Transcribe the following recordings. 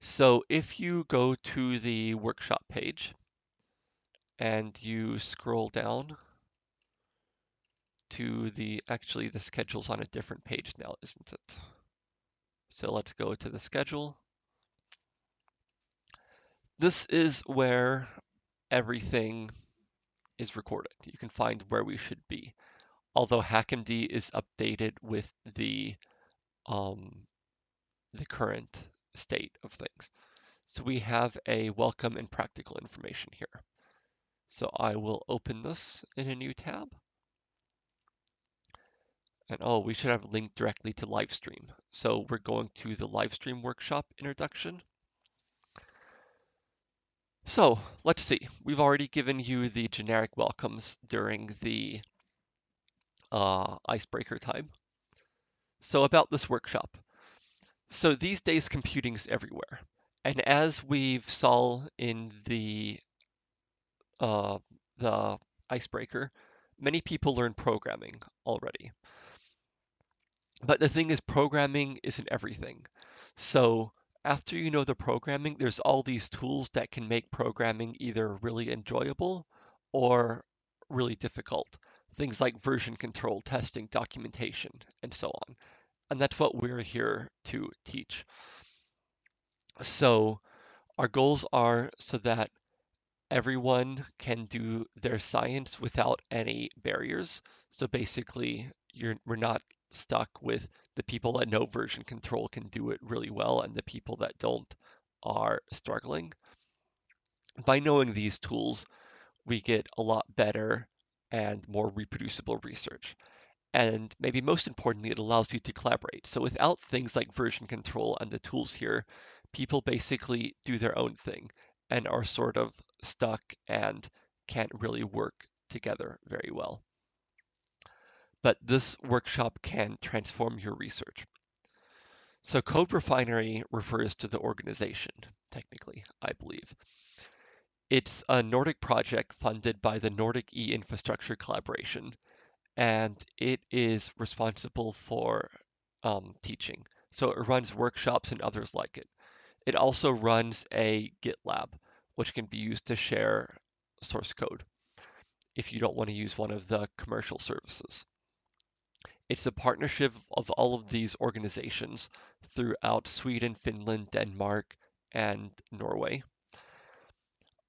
So if you go to the workshop page and you scroll down to the, actually the schedule's on a different page now, isn't it? So let's go to the schedule. This is where everything is recorded. You can find where we should be. Although HackMD is updated with the um, the current state of things. So we have a welcome and practical information here. So I will open this in a new tab. And oh, we should have a link directly to Livestream. So we're going to the Livestream workshop introduction. So let's see, we've already given you the generic welcomes during the uh, icebreaker time. So about this workshop. So these days computing's everywhere. And as we've saw in the uh, the icebreaker, many people learn programming already. But the thing is, programming isn't everything. So after you know the programming, there's all these tools that can make programming either really enjoyable or really difficult. Things like version control, testing, documentation, and so on. And that's what we're here to teach. So our goals are so that everyone can do their science without any barriers. So basically, we're not stuck with the people that know version control can do it really well and the people that don't are struggling. By knowing these tools, we get a lot better and more reproducible research. And maybe most importantly, it allows you to collaborate. So without things like version control and the tools here, people basically do their own thing and are sort of stuck and can't really work together very well but this workshop can transform your research. So Code Refinery refers to the organization, technically, I believe. It's a Nordic project funded by the Nordic e-infrastructure collaboration, and it is responsible for um, teaching. So it runs workshops and others like it. It also runs a GitLab, which can be used to share source code if you don't want to use one of the commercial services. It's a partnership of all of these organizations throughout Sweden, Finland, Denmark, and Norway.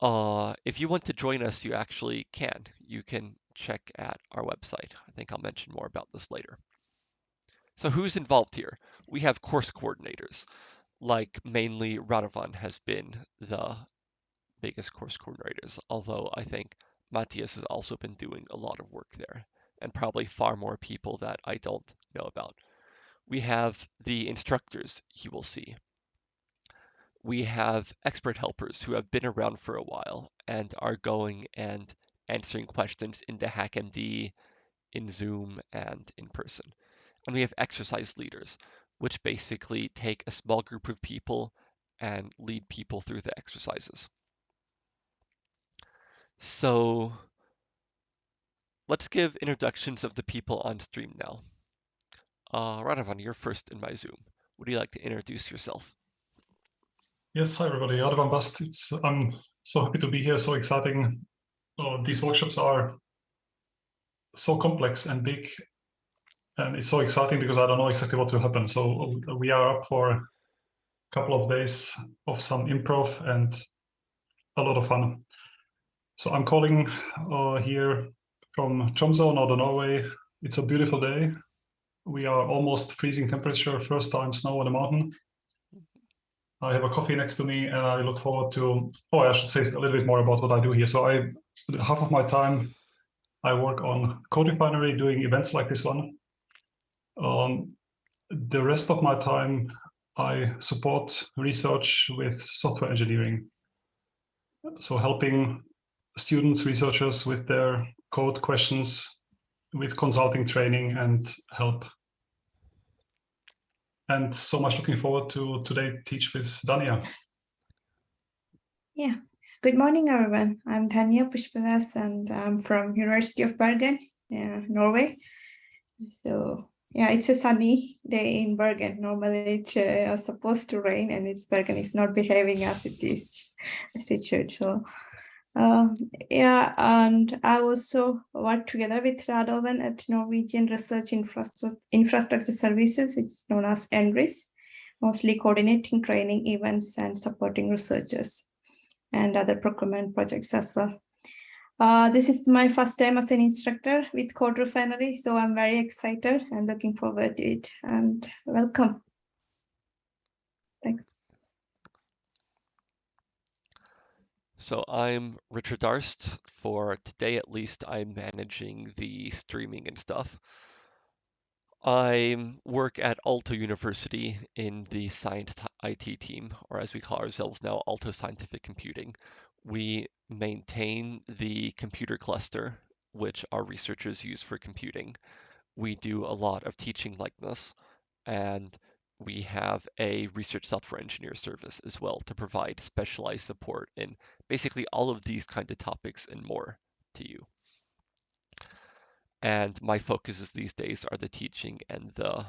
Uh, if you want to join us, you actually can. You can check at our website. I think I'll mention more about this later. So who's involved here? We have course coordinators, like mainly Radovan has been the biggest course coordinators, although I think Matthias has also been doing a lot of work there and probably far more people that I don't know about. We have the instructors you will see. We have expert helpers who have been around for a while and are going and answering questions into HackMD, in Zoom, and in person. And we have exercise leaders, which basically take a small group of people and lead people through the exercises. So Let's give introductions of the people on stream now. Uh, Radovan, you're first in my Zoom. Would you like to introduce yourself? Yes, hi everybody, Radovan Bast. It's, I'm so happy to be here, so exciting. Oh, these workshops are so complex and big, and it's so exciting because I don't know exactly what will happen. So we are up for a couple of days of some improv and a lot of fun. So I'm calling uh, here from Tromsø, Northern Norway. It's a beautiful day. We are almost freezing temperature, first time snow on the mountain. I have a coffee next to me and I look forward to, oh, I should say a little bit more about what I do here. So I, half of my time, I work on Code Refinery doing events like this one. Um, the rest of my time, I support research with software engineering. So helping students, researchers with their code questions with consulting training and help. And so much looking forward to today teach with Dhanya. Yeah, good morning, everyone. I'm Dhanya Pushpalas and I'm from University of Bergen, uh, Norway. So Yeah, it's a sunny day in Bergen. Normally it's uh, supposed to rain and it's Bergen is not behaving as it is as it should. So uh, yeah, and I also work together with Radovan at Norwegian Research Infrastructure, Infrastructure Services. It's known as NRIS, mostly coordinating training events and supporting researchers and other procurement projects as well. Uh, this is my first time as an instructor with Code Refinery, so I'm very excited and looking forward to it. And welcome. Thanks. So I'm Richard Darst. For today at least, I'm managing the streaming and stuff. I work at Aalto University in the science IT team, or as we call ourselves now, Aalto Scientific Computing. We maintain the computer cluster, which our researchers use for computing. We do a lot of teaching like this, and we have a research software engineer service as well to provide specialized support in basically all of these kind of topics and more to you. And my focuses these days are the teaching and the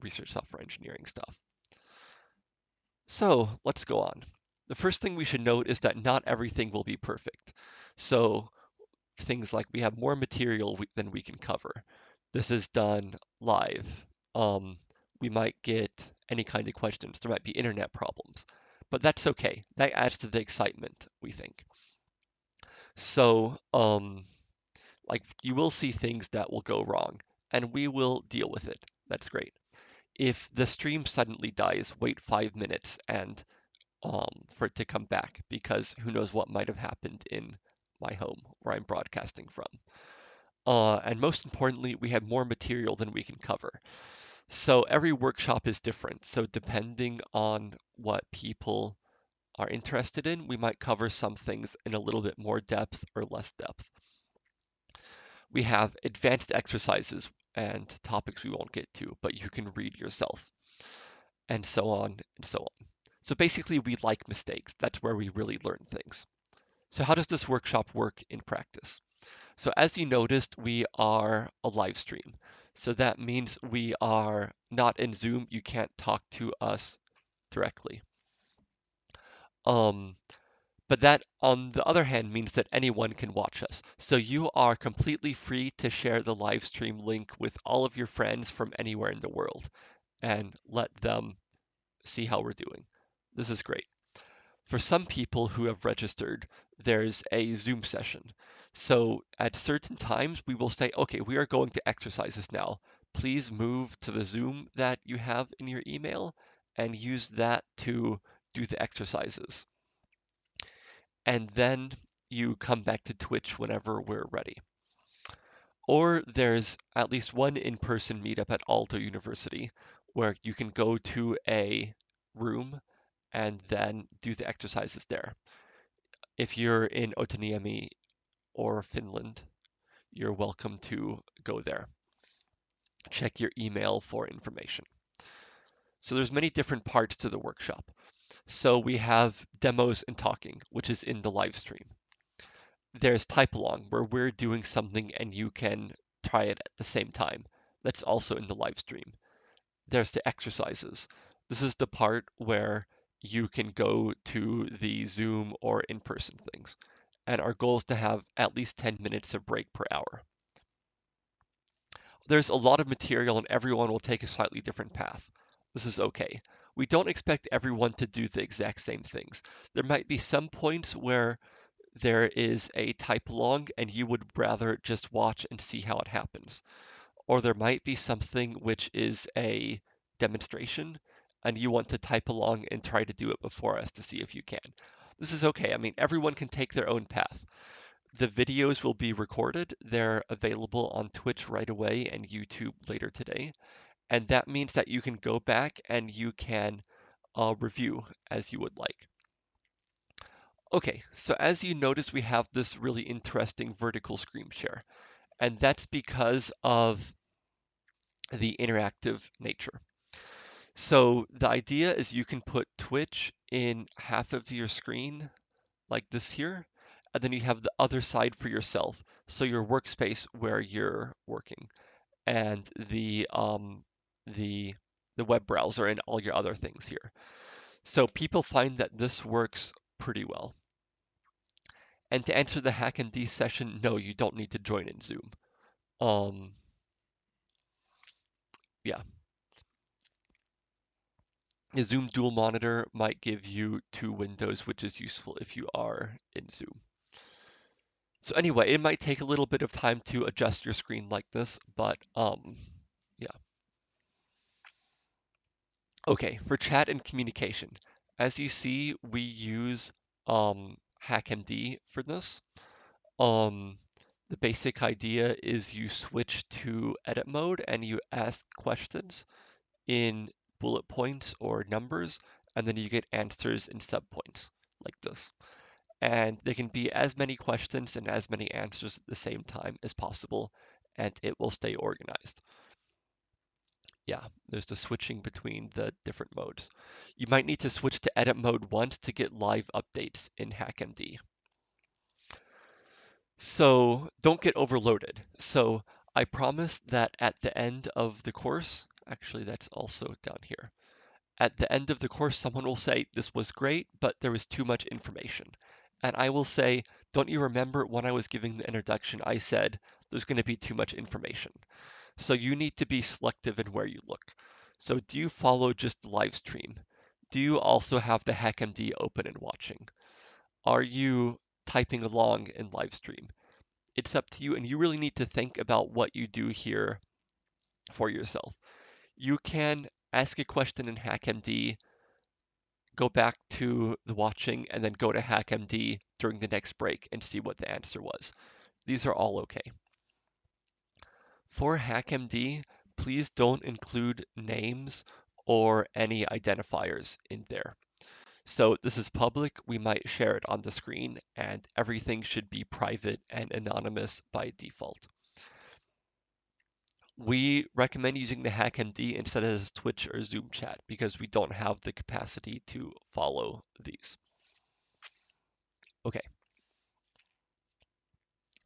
research software engineering stuff. So let's go on. The first thing we should note is that not everything will be perfect. So things like we have more material than we can cover. This is done live. Um, we might get any kind of questions. There might be internet problems, but that's okay. That adds to the excitement, we think. So um, like you will see things that will go wrong and we will deal with it. That's great. If the stream suddenly dies, wait five minutes and um, for it to come back because who knows what might have happened in my home where I'm broadcasting from. Uh, and most importantly, we have more material than we can cover. So every workshop is different. So depending on what people are interested in, we might cover some things in a little bit more depth or less depth we have advanced exercises and topics we won't get to, but you can read yourself, and so on and so on. So basically, we like mistakes. That's where we really learn things. So how does this workshop work in practice? So as you noticed, we are a live stream. So that means we are not in Zoom. You can't talk to us directly. Um, but that, on the other hand, means that anyone can watch us. So you are completely free to share the live stream link with all of your friends from anywhere in the world and let them see how we're doing. This is great. For some people who have registered, there's a Zoom session. So at certain times, we will say, okay, we are going to exercises now. Please move to the Zoom that you have in your email and use that to do the exercises and then you come back to Twitch whenever we're ready. Or there's at least one in-person meetup at Aalto University where you can go to a room and then do the exercises there. If you're in Otaniemi or Finland, you're welcome to go there. Check your email for information. So there's many different parts to the workshop. So we have demos and talking, which is in the live stream. There's type along where we're doing something and you can try it at the same time. That's also in the live stream. There's the exercises. This is the part where you can go to the Zoom or in-person things. And our goal is to have at least 10 minutes of break per hour. There's a lot of material and everyone will take a slightly different path. This is okay we don't expect everyone to do the exact same things. There might be some points where there is a type along and you would rather just watch and see how it happens. Or there might be something which is a demonstration and you want to type along and try to do it before us to see if you can. This is okay. I mean, everyone can take their own path. The videos will be recorded. They're available on Twitch right away and YouTube later today. And that means that you can go back and you can uh, review as you would like. Okay, so as you notice, we have this really interesting vertical screen share, and that's because of the interactive nature. So the idea is you can put Twitch in half of your screen like this here, and then you have the other side for yourself, so your workspace where you're working. and the um, the the web browser and all your other things here. So people find that this works pretty well. And to answer the HackMD session, no, you don't need to join in Zoom. Um, yeah. A Zoom dual monitor might give you two windows, which is useful if you are in Zoom. So anyway, it might take a little bit of time to adjust your screen like this, but um, yeah. Okay, for chat and communication. As you see, we use um, HackMD for this. Um, the basic idea is you switch to edit mode and you ask questions in bullet points or numbers, and then you get answers in subpoints like this. And there can be as many questions and as many answers at the same time as possible, and it will stay organized. Yeah, there's the switching between the different modes. You might need to switch to edit mode once to get live updates in HackMD. So don't get overloaded. So I promised that at the end of the course, actually that's also down here. At the end of the course, someone will say, this was great, but there was too much information. And I will say, don't you remember when I was giving the introduction, I said, there's going to be too much information. So you need to be selective in where you look. So do you follow just live stream? Do you also have the HackMD open and watching? Are you typing along in live stream? It's up to you, and you really need to think about what you do here for yourself. You can ask a question in HackMD, go back to the watching, and then go to HackMD during the next break and see what the answer was. These are all okay. For HackMD, please don't include names or any identifiers in there. So this is public, we might share it on the screen, and everything should be private and anonymous by default. We recommend using the HackMD instead of Twitch or Zoom chat because we don't have the capacity to follow these. Okay.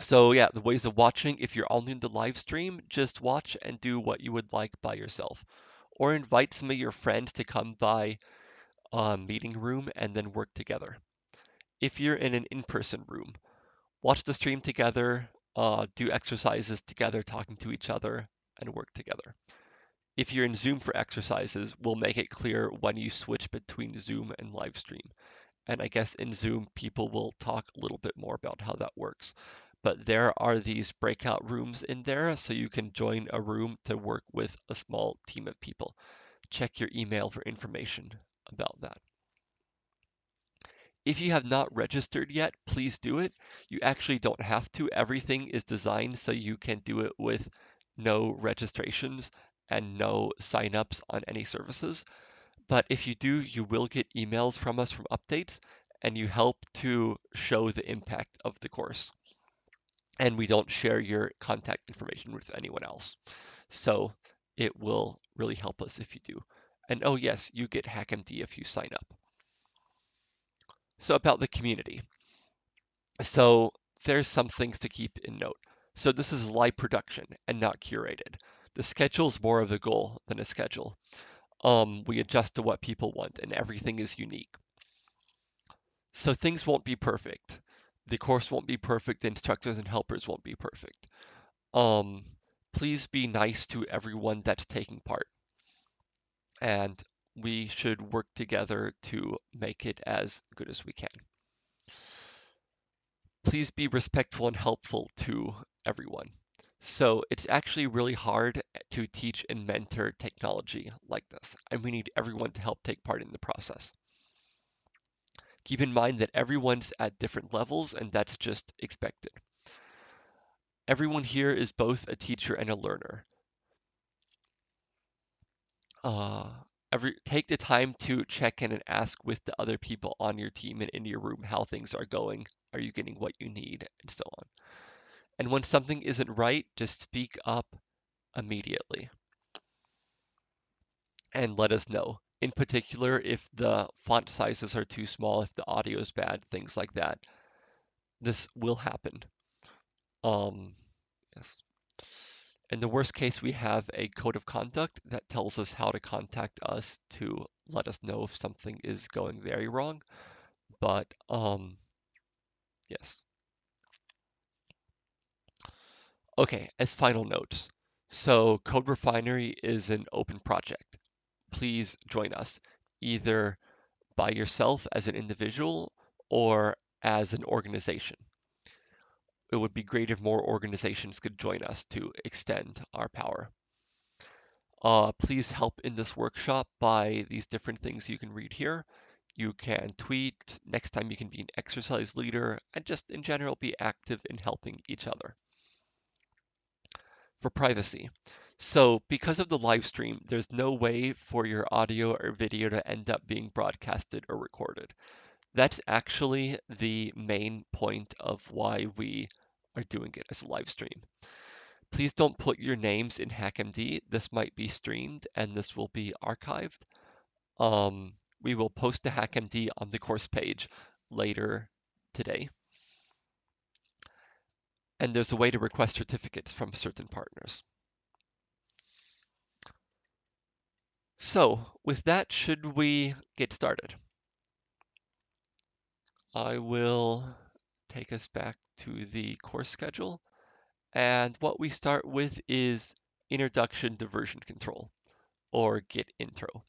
So yeah, the ways of watching, if you're only in the live stream, just watch and do what you would like by yourself. Or invite some of your friends to come by a meeting room and then work together. If you're in an in-person room, watch the stream together, uh, do exercises together, talking to each other, and work together. If you're in Zoom for exercises, we'll make it clear when you switch between Zoom and live stream. And I guess in Zoom, people will talk a little bit more about how that works but there are these breakout rooms in there so you can join a room to work with a small team of people. Check your email for information about that. If you have not registered yet, please do it. You actually don't have to. Everything is designed so you can do it with no registrations and no signups on any services. But if you do, you will get emails from us from updates and you help to show the impact of the course and we don't share your contact information with anyone else. So it will really help us if you do. And oh yes, you get HackMD if you sign up. So about the community. So there's some things to keep in note. So this is live production and not curated. The schedule is more of a goal than a schedule. Um, we adjust to what people want and everything is unique. So things won't be perfect the course won't be perfect, the instructors and helpers won't be perfect. Um, please be nice to everyone that's taking part. And we should work together to make it as good as we can. Please be respectful and helpful to everyone. So it's actually really hard to teach and mentor technology like this, and we need everyone to help take part in the process. Keep in mind that everyone's at different levels and that's just expected. Everyone here is both a teacher and a learner. Uh, every take the time to check in and ask with the other people on your team and in your room how things are going. Are you getting what you need and so on. And when something isn't right, just speak up immediately and let us know in particular if the font sizes are too small, if the audio is bad, things like that. This will happen. Um, yes. In the worst case, we have a code of conduct that tells us how to contact us to let us know if something is going very wrong. But um, yes. Okay, as final notes. So Code Refinery is an open project. Please join us either by yourself as an individual or as an organization. It would be great if more organizations could join us to extend our power. Uh, please help in this workshop by these different things you can read here. You can tweet, next time you can be an exercise leader, and just in general be active in helping each other. For privacy. So because of the live stream, there's no way for your audio or video to end up being broadcasted or recorded. That's actually the main point of why we are doing it as a live stream. Please don't put your names in HackMD. This might be streamed and this will be archived. Um, we will post the HackMD on the course page later today. And there's a way to request certificates from certain partners. So with that, should we get started? I will take us back to the course schedule. And what we start with is Introduction to Version Control, or Git Intro.